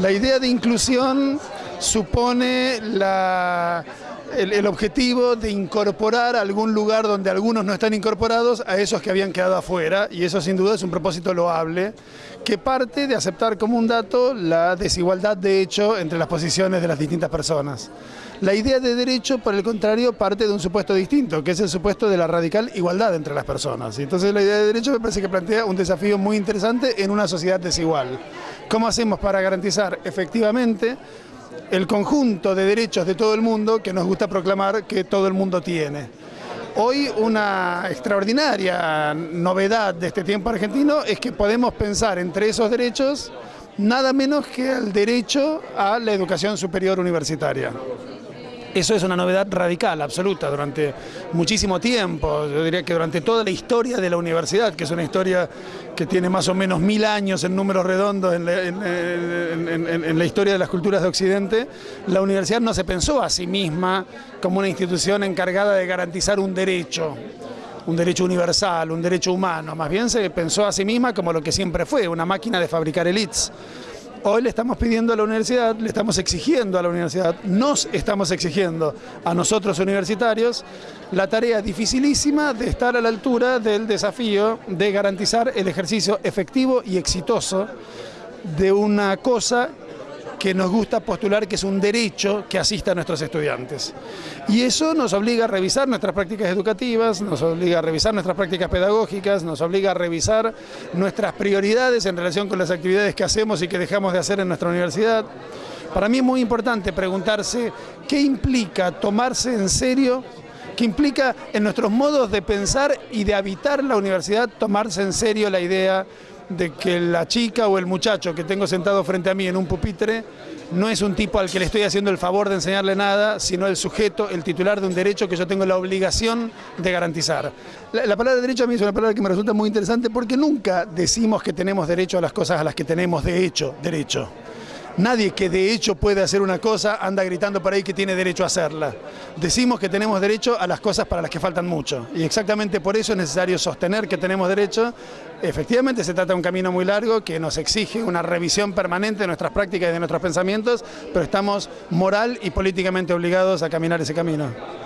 La idea de inclusión supone el, el, objetivo de incorporar algún lugar donde algunos no están incorporados a esos que habían quedado afuera y eso sin duda es un propósito loable que parte de aceptar como un dato la desigualdad de hecho entre las posiciones de las distintas personas. La idea de derecho, por el contrario, parte de un supuesto distinto, que es el supuesto de la radical igualdad entre las personas. Entonces la idea de derecho me parece que plantea un desafío muy interesante en una sociedad desigual. ¿Cómo hacemos para garantizar efectivamente el conjunto de derechos de todo el mundo que nos gusta proclamar que todo el mundo tiene. Hoy una extraordinaria novedad de este tiempo argentino es que podemos pensar entre esos derechos nada menos que el derecho a la educación superior universitaria. Eso es una novedad radical, absoluta, durante muchísimo tiempo, yo diría que durante toda la historia de la universidad, que es una historia que tiene más o menos mil años en números redondos en la, en, la historia de las culturas de Occidente, la universidad no se pensó a sí misma como una institución encargada de garantizar un derecho, un derecho universal, un derecho humano, más bien se pensó a sí misma como lo que siempre fue, una máquina de fabricar elites. Hoy le estamos pidiendo a la universidad, le estamos exigiendo a la universidad, nos estamos exigiendo a nosotros universitarios la tarea dificilísima de estar a la altura del desafío de garantizar el ejercicio efectivo y exitoso de una cosa que nos gusta postular que es un derecho que asista a nuestros estudiantes. Y eso nos obliga a revisar nuestras prácticas educativas, nos obliga a revisar nuestras prácticas pedagógicas, nos obliga a revisar nuestras prioridades en relación con las actividades que hacemos y que dejamos de hacer en nuestra universidad. Para mí es muy importante preguntarse qué implica tomarse en serio qué implica en nuestros modos de pensar y de habitar la universidad tomarse en serio la idea de que la chica o el muchacho que tengo sentado frente a mí en un pupitre no es un tipo al que le estoy haciendo el favor de enseñarle nada, sino el sujeto, el titular de un derecho que yo tengo la obligación de garantizar. La, la, palabra derecho a mí es una palabra que me resulta muy interesante porque nunca decimos que tenemos derecho a las cosas a las que tenemos de hecho derecho. Nadie que de hecho puede hacer una cosa anda gritando por ahí que tiene derecho a hacerla. Decimos que tenemos derecho a las cosas para las que faltan mucho. Y exactamente por eso es necesario sostener que tenemos derecho. Efectivamente se trata de un camino muy largo que nos exige una revisión permanente de nuestras prácticas y de nuestros pensamientos, pero estamos moral y políticamente obligados a caminar ese camino.